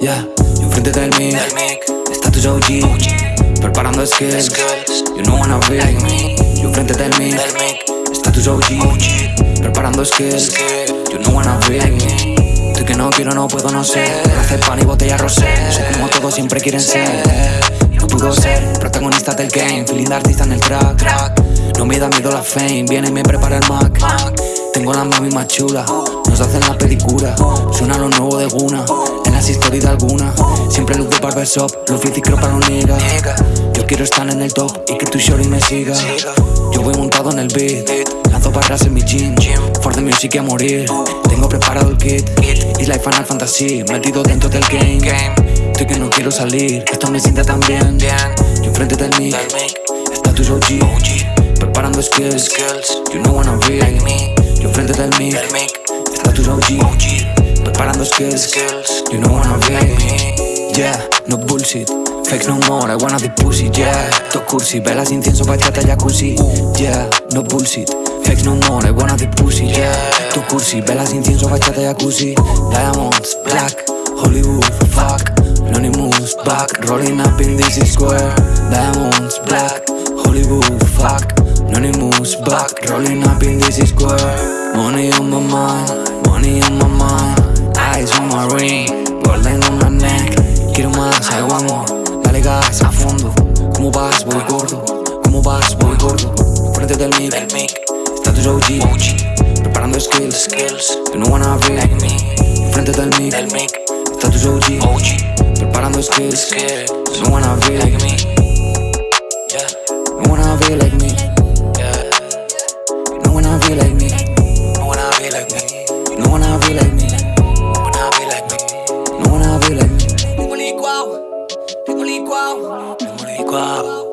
Yeah, yo enfrente del mic, Del mic, está tu OG, preparando skills. skills, You know wanna be like me. Yo enfrente del mic, Del mic, está tu OG, preparando skills. skills, You know wanna be like me. Tú que no quiero, no puedo, no sé. Hacer pan y botella rosé. Soy como todos siempre quieren ser. No pudo ser protagonista del game, feeling de artista en el track. No me da miedo la fame, viene y me prepara el Mac. Mac, Tengo la mami más chula, nos hacen la pedicura. Suena lo nuevo de Guna, de alguna. Siempre luz de barbershop, los bici creo para niggas. nigga, Yo quiero estar en el top y que tu shorty me siga. Yo voy montado en el beat, lanzo barras en mi gym. For the music a morir. Tengo preparado el kit, y like Final Fantasy, metido dentro del game. Estoy que no quiero salir, esto me siente tan bien. Yo enfrente del mic, está tu OG, preparando skills. You know wanna be. Yo enfrente del mic, está tu OG, skills. You know wanna be. Yeah, no bullshit. Fake no more, I wanna be pussy, yeah. To cursi, velas, incienso, bachata, jacuzzi. Yeah, no bullshit. Fake no more, I wanna be pussy, yeah. To cursi, velas, incienso, bachata, jacuzzi. Diamonds, black, Hollywood, fuck. Anonymous, back, rolling up in this square. Diamonds, black, Hollywood, fuck. Anonymous, back, rolling up in this square. Money on my mind, money on my mind. eyes on my ring Golden on my neck. Quiero más, I want more. Dale gas a fondo. ¿Cómo vas? Voy gordo. ¿Cómo vas? Voy gordo. Frente del mic. Del mic. Está tu OG OG Preparando skills. Skills. You no wanna be like me. Frente del mic. Del mic. Está tu OG OG Preparando skills. Skills. You no wanna be like me. Yeah. You wanna be like me. Yeah. You no wanna be like me. 挂。